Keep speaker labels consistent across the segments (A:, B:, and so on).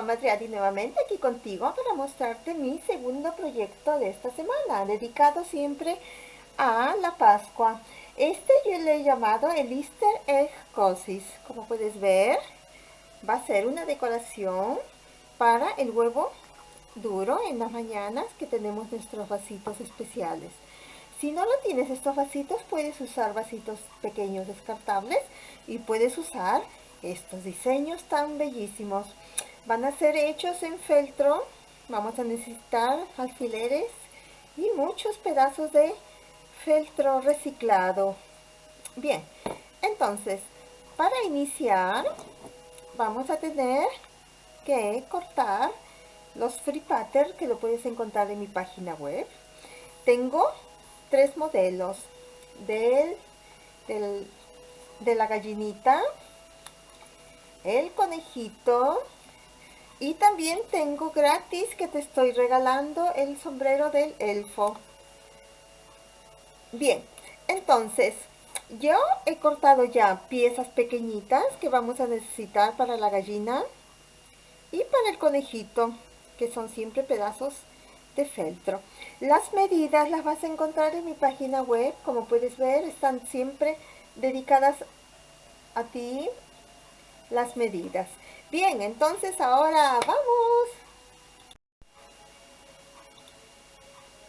A: yo, Madriadi, nuevamente aquí contigo para mostrarte mi segundo proyecto de esta semana, dedicado siempre a la Pascua. Este yo le he llamado el Easter Egg Cosis. Como puedes ver, va a ser una decoración para el huevo duro en las mañanas que tenemos nuestros vasitos especiales. Si no lo tienes estos vasitos, puedes usar vasitos pequeños descartables y puedes usar estos diseños tan bellísimos. Van a ser hechos en feltro. Vamos a necesitar alfileres y muchos pedazos de feltro reciclado. Bien, entonces, para iniciar, vamos a tener que cortar los free pattern que lo puedes encontrar en mi página web. Tengo tres modelos del, de la gallinita, el conejito y también tengo gratis que te estoy regalando el sombrero del elfo. Bien, entonces yo he cortado ya piezas pequeñitas que vamos a necesitar para la gallina y para el conejito, que son siempre pedazos de feltro. Las medidas las vas a encontrar en mi página web, como puedes ver, están siempre dedicadas a ti las medidas. Bien, entonces ahora vamos.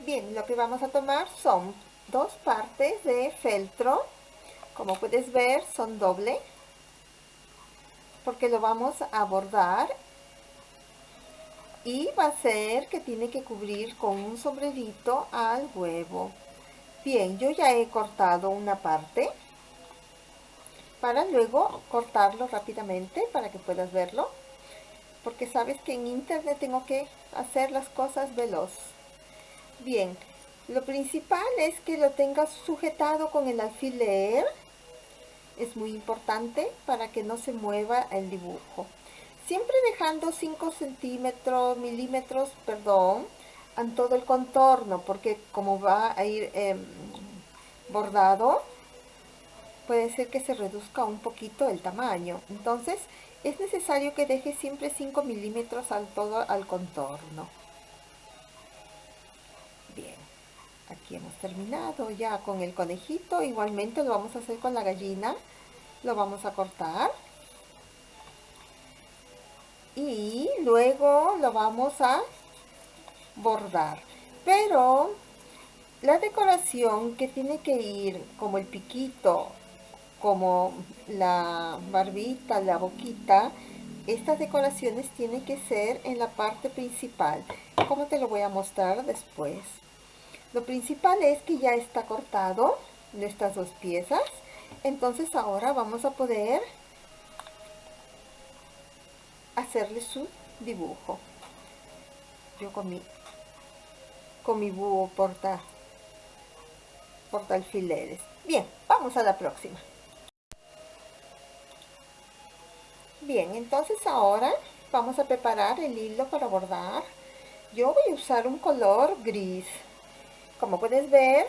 A: Bien, lo que vamos a tomar son dos partes de feltro. Como puedes ver son doble porque lo vamos a bordar. Y va a ser que tiene que cubrir con un sombrerito al huevo. Bien yo ya he cortado una parte para luego cortarlo rápidamente para que puedas verlo porque sabes que en internet tengo que hacer las cosas veloz bien lo principal es que lo tengas sujetado con el alfiler. Es muy importante para que no se mueva el dibujo. Siempre dejando 5 centímetros, milímetros, perdón, en todo el contorno, porque como va a ir em, bordado, puede ser que se reduzca un poquito el tamaño. Entonces, es necesario que deje siempre 5 milímetros al todo al contorno. aquí hemos terminado ya con el conejito igualmente lo vamos a hacer con la gallina lo vamos a cortar y luego lo vamos a bordar pero la decoración que tiene que ir como el piquito como la barbita, la boquita estas decoraciones tienen que ser en la parte principal como te lo voy a mostrar después lo principal es que ya está cortado en estas dos piezas. Entonces ahora vamos a poder hacerle su dibujo. Yo con mi, con mi búho porta, porta alfileres. Bien, vamos a la próxima. Bien, entonces ahora vamos a preparar el hilo para bordar. Yo voy a usar un color gris como puedes ver,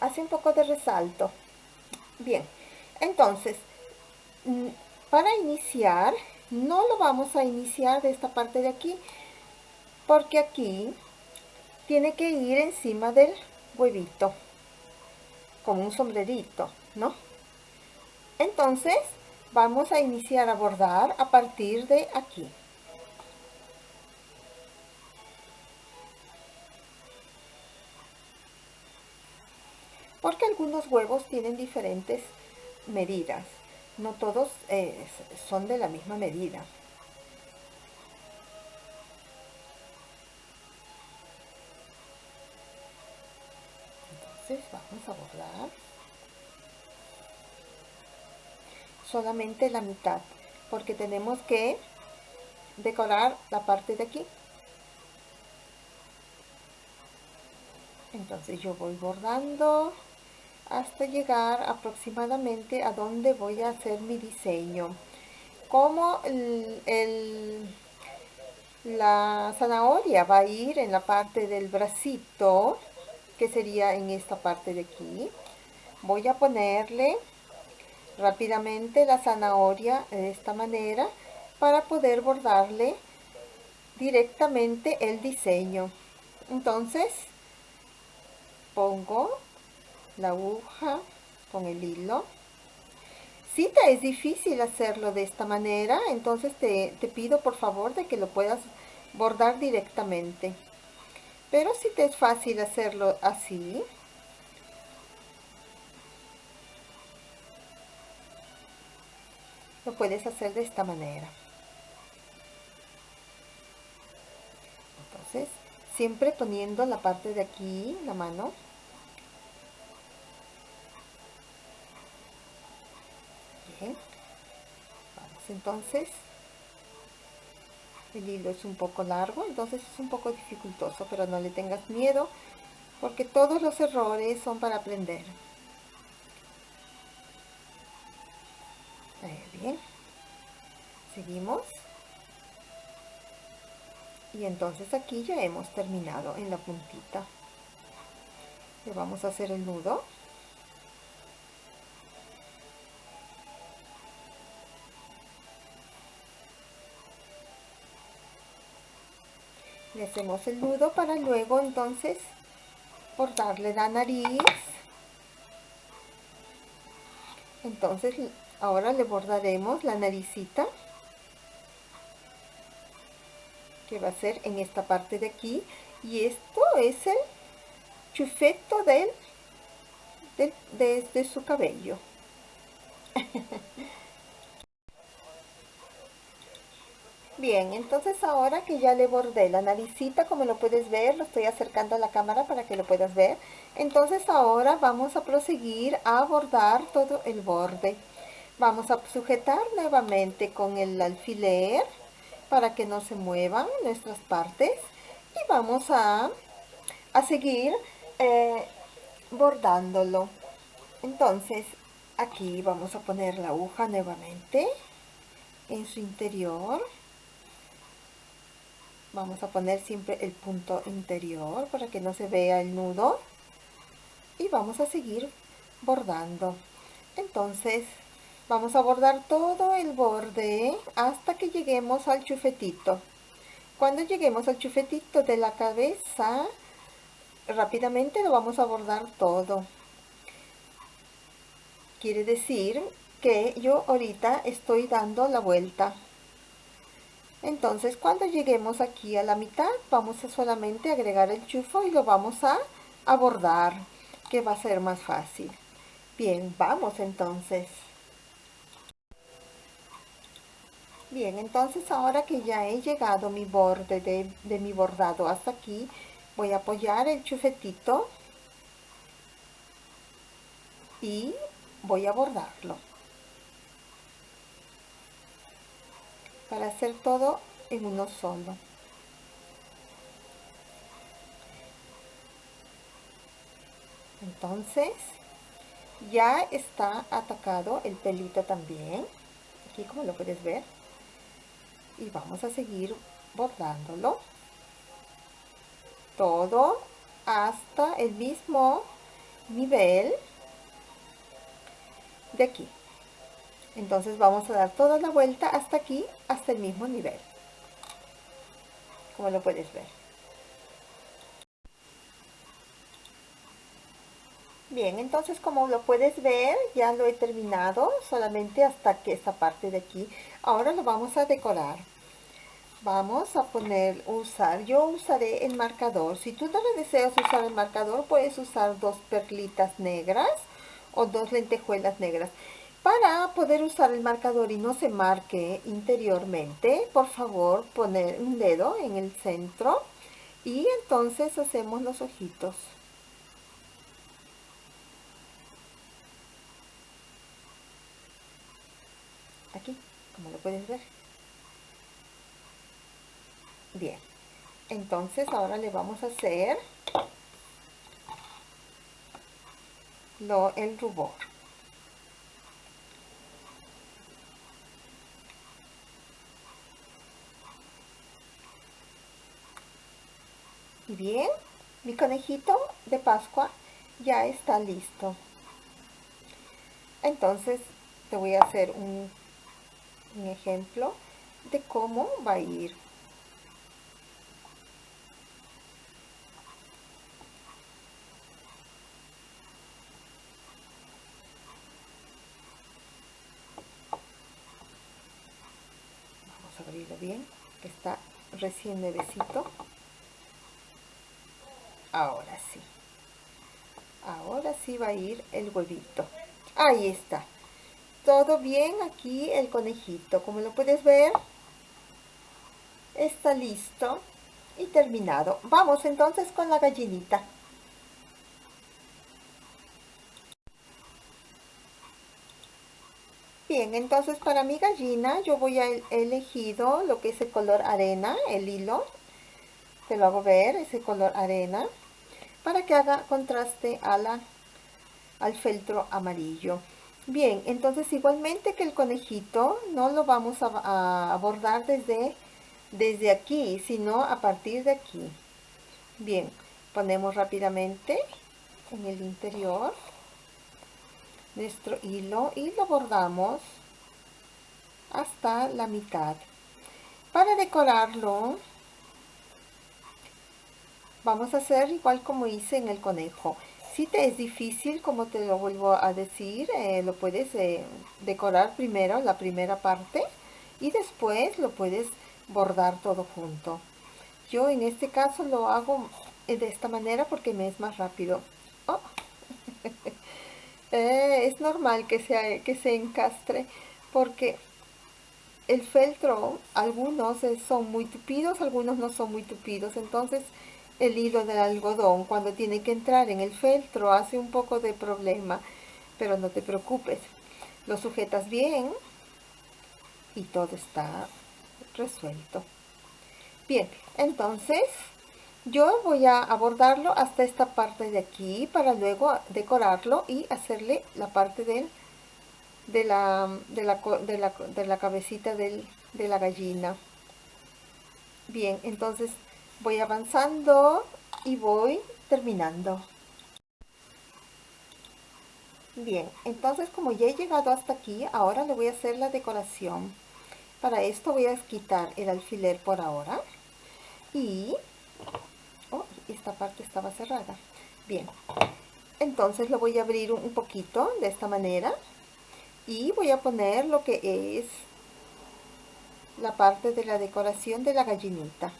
A: hace un poco de resalto. Bien, entonces, mm, para iniciar, no lo vamos a iniciar de esta parte de aquí, porque aquí tiene que ir encima del huevito, como un sombrerito, ¿no? Entonces, vamos a iniciar a bordar a partir de aquí. porque algunos huevos tienen diferentes medidas. No todos eh, son de la misma medida. Entonces vamos a bordar solamente la mitad, porque tenemos que decorar la parte de aquí. Entonces yo voy bordando hasta llegar aproximadamente a donde voy a hacer mi diseño. Como la zanahoria va a ir en la parte del bracito, que sería en esta parte de aquí, voy a ponerle rápidamente la zanahoria de esta manera para poder bordarle directamente el diseño. Entonces, pongo la aguja con el hilo. Si te es difícil hacerlo de esta manera, entonces te, te pido por favor de que lo puedas bordar directamente. Pero si te es fácil hacerlo así, lo puedes hacer de esta manera. Entonces, siempre poniendo la parte de aquí, la mano. Entonces. El hilo es un poco largo, entonces es un poco dificultoso, pero no le tengas miedo, porque todos los errores son para aprender. bien seguimos. Y entonces aquí ya hemos terminado en la puntita. Le vamos a hacer el nudo. Le hacemos el nudo para luego entonces cortarle la nariz. Entonces ahora le bordaremos la naricita que va a ser en esta parte de aquí y esto es el chufeto del, desde su cabello Bien, entonces ahora que ya le bordé la naricita, como lo puedes ver, lo estoy acercando a la cámara para que lo puedas ver. Entonces ahora vamos a proseguir a bordar todo el borde. Vamos a sujetar nuevamente con el alfiler para que no se muevan nuestras partes y vamos a, a seguir eh, bordándolo. Entonces aquí vamos a poner la aguja nuevamente en su interior. Vamos a poner siempre el punto interior para que no se vea el nudo. Y vamos a seguir bordando. Entonces Vamos a bordar todo el borde hasta que lleguemos al chufetito. Cuando lleguemos al chufetito de la cabeza, rápidamente lo vamos a bordar todo. Quiere decir que yo ahorita estoy dando la vuelta. Entonces, cuando lleguemos aquí a la mitad, vamos a solamente agregar el chufo y lo vamos a, a bordar, que va a ser más fácil. Bien, vamos entonces. Bien, entonces ahora que ya he llegado mi borde de, mi bordado hasta aquí, voy a apoyar el chufetito y voy a bordarlo. Para hacer todo en uno solo. Entonces, ya está atacado el pelito también. Aquí como lo puedes ver y vamos a seguir bordándolo todo hasta el mismo nivel de aquí. Entonces vamos a dar toda la vuelta hasta aquí hasta el mismo nivel. Como lo puedes ver Bien, entonces como lo puedes ver, ya lo he terminado, solamente hasta que esta parte de aquí. Ahora lo vamos a decorar. Vamos a poner, usar, yo usaré el marcador. Si tú no le deseas usar el marcador, puedes usar dos perlitas negras o dos lentejuelas negras. Para poder usar el marcador y no se marque interiormente, por favor, poner un dedo en el centro y entonces hacemos los ojitos. aquí, como lo puedes ver. Bien, entonces ahora le vamos a hacer lo, el rubor. Y bien, mi conejito de Pascua ya está listo. Entonces te voy a hacer un un ejemplo de cómo va a ir. Vamos a abrirlo bien. Que está recién nuevecito. Ahora sí. Ahora sí va a ir el huevito. Ahí está todo bien aquí el conejito como lo puedes ver está listo y terminado vamos entonces con la gallinita Bien, entonces para mi gallina yo voy a elegido lo que es el color arena, el hilo. Te lo hago ver, ese color arena, para que haga contraste al feltro amarillo. Bien, entonces igualmente que el conejito, no lo vamos a, a abordar desde, desde aquí, sino a partir de aquí. Bien, ponemos rápidamente en el interior nuestro hilo y lo bordamos hasta la mitad. Para decorarlo, vamos a hacer igual como hice en el conejo. Si te es difícil, como te lo vuelvo a decir, eh, lo puedes eh, decorar primero la primera parte y después lo puedes bordar todo junto. Yo en este caso lo hago eh, de esta manera porque me es más rápido. Oh. Es normal que, sea, que se encastre porque el feltro, algunos son muy tupidos, algunos no son muy tupidos, entonces el hilo del algodón cuando tiene que entrar en el feltro hace un poco de problema, pero no te preocupes, lo sujetas bien y todo está resuelto. Bien, entonces yo voy a abordarlo hasta esta parte de aquí para luego decorarlo y hacerle la parte del, de, la, de, la, de, la, cabecita del, de la gallina. Bien, entonces voy avanzando y voy terminando. Bien, entonces como ya he llegado hasta aquí, ahora le voy a hacer la decoración. Para esto voy a quitar el alfiler por ahora y esta parte estaba cerrada bien entonces lo voy a abrir un poquito de esta manera y voy a poner lo que es la parte de la decoración de la gallinita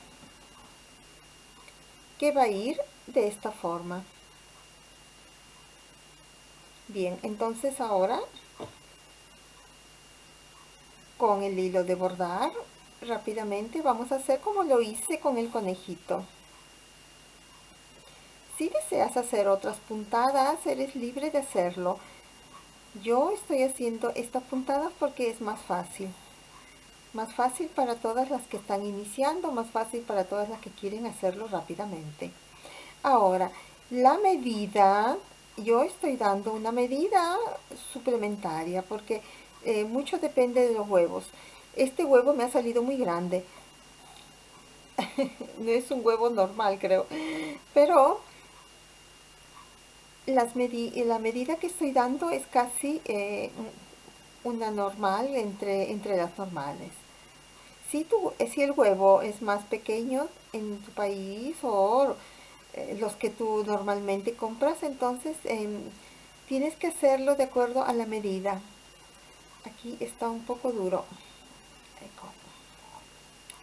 A: que va a ir de esta forma bien entonces ahora con el hilo de bordar rápidamente vamos a hacer como lo hice con el conejito si deseas hacer otras puntadas, eres libre de hacerlo. Yo estoy haciendo estas puntadas porque es más fácil. Más fácil para todas las que están iniciando, más fácil para todas las que quieren hacerlo rápidamente. Ahora, la medida, yo estoy dando una medida suplementaria porque eh, mucho depende de los huevos. Este huevo me ha salido muy grande. no es un huevo normal, creo. Pero las la medida que estoy dando es casi eh, una normal entre, entre las normales. Si, tu, si el huevo es más pequeño en tu país o eh, los que tú normalmente compras, entonces em, tienes que hacerlo de acuerdo a la medida. Aquí está un poco duro.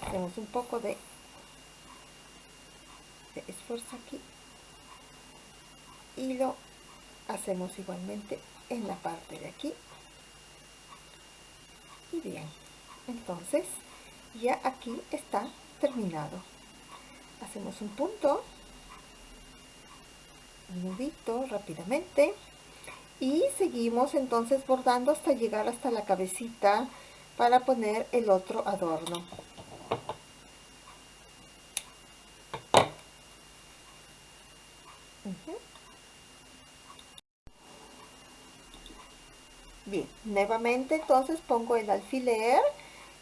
A: Hacemos un poco de, de esfuerzo aquí y lo hacemos igualmente en la parte de aquí y bien. Entonces ya aquí está terminado. Hacemos un punto un nudito rápidamente y seguimos entonces bordando hasta llegar hasta la cabecita para poner el otro adorno Bien, nuevamente entonces pongo el alfiler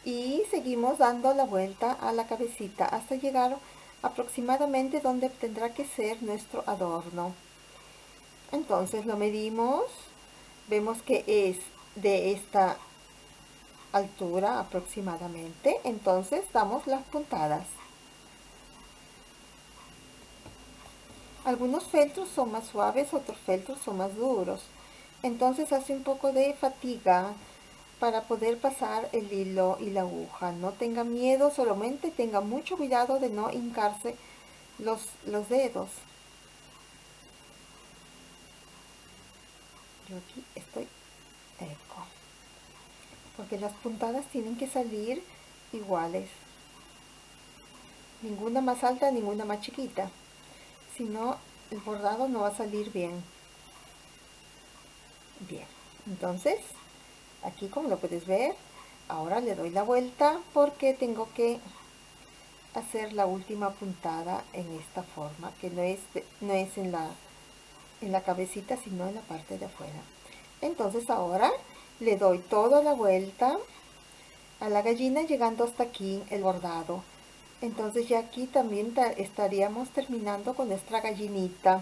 A: y seguimos dando la vuelta a la cabecita hasta llegar aproximadamente donde tendrá que ser nuestro adorno. Entonces lo medimos, vemos que es de esta altura aproximadamente, entonces damos las puntadas. Algunos feltros son más suaves, otros feltros son más duros entonces hace un poco de fatiga para poder pasar el hilo y la aguja. No tenga miedo, solamente tenga mucho cuidado de no hincarse los, los dedos. Yo aquí estoy eco. Porque las puntadas tienen que salir iguales. Ninguna más alta, ninguna más chiquita. Si no, el bordado no va a salir bien. Bien, entonces aquí como lo puedes ver ahora le doy la vuelta porque tengo que hacer la última puntada en esta forma que no es, no es en, la, en la cabecita sino en la parte de afuera. Entonces ahora le doy toda la vuelta a la gallina llegando hasta aquí el bordado. Entonces ya aquí también estaríamos terminando con nuestra gallinita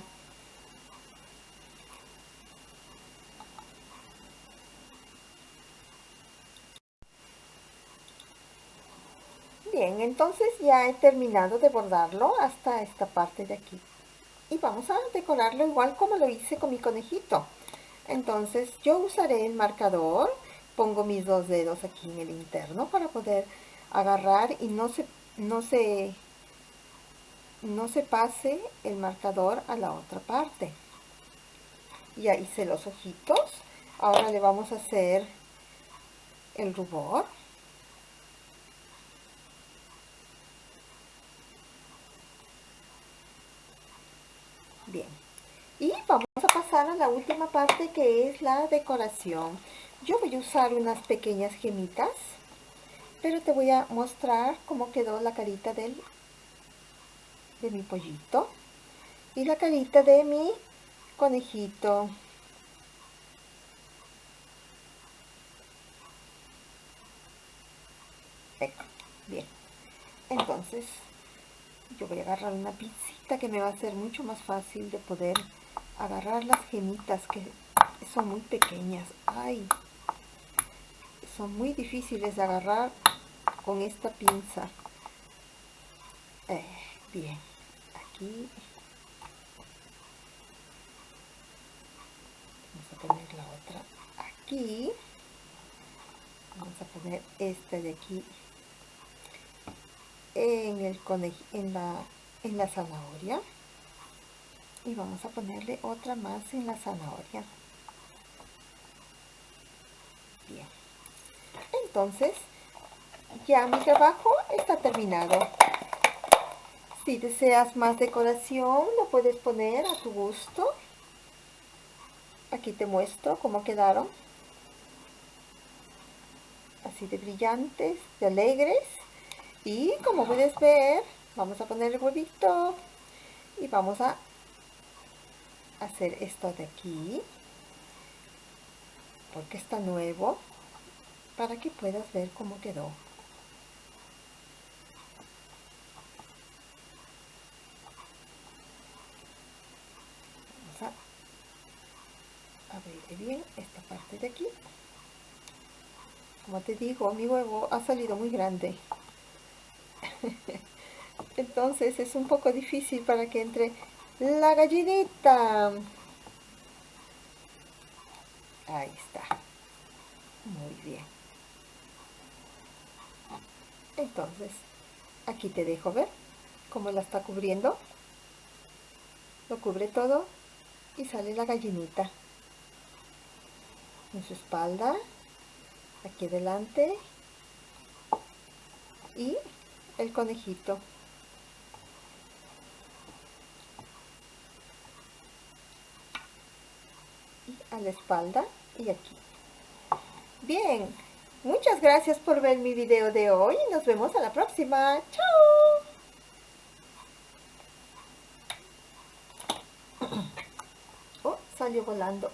A: Bien, entonces ya he terminado de bordarlo hasta esta parte de aquí. Y vamos a decorarlo igual como lo hice con mi conejito. Entonces yo usaré el marcador, pongo mis dos dedos aquí en el interno para poder agarrar y no se, no se, no se pase el marcador a la otra parte. Ya hice los ojitos. Ahora le vamos a hacer el rubor. Bien. Y vamos a pasar a la última parte que es la decoración. Yo voy a usar unas pequeñas gemitas, pero te voy a mostrar cómo quedó la carita del, de mi pollito y la carita de mi conejito. Bien. Entonces, yo voy a agarrar una pincita que me va a ser mucho más fácil de poder agarrar las gemitas que son muy pequeñas. Ay, son muy difíciles de agarrar con esta pinza. Eh, bien, aquí vamos a poner la otra aquí. Vamos a poner esta de aquí en, el en, la, en la zanahoria y vamos a ponerle otra más en la zanahoria. Bien. Entonces ya mi trabajo está terminado. Si deseas más decoración lo puedes poner a tu gusto. Aquí te muestro cómo quedaron. Así de brillantes, de alegres. Y como puedes ver, vamos a poner el huevito y vamos a hacer esto de aquí porque está nuevo para que puedas ver cómo quedó. Vamos abrir bien esta parte de aquí. Como te digo, mi huevo ha salido muy grande. Entonces es un poco difícil para que entre la gallinita. Ahí está. Muy bien. Entonces, aquí te dejo ver cómo la está cubriendo. Lo cubre todo y sale la gallinita. En su espalda, aquí adelante y el conejito. Y la espalda y aquí. Bien, muchas gracias por ver mi video de hoy y nos vemos a la próxima. ¡Chao! Oh, salió volando.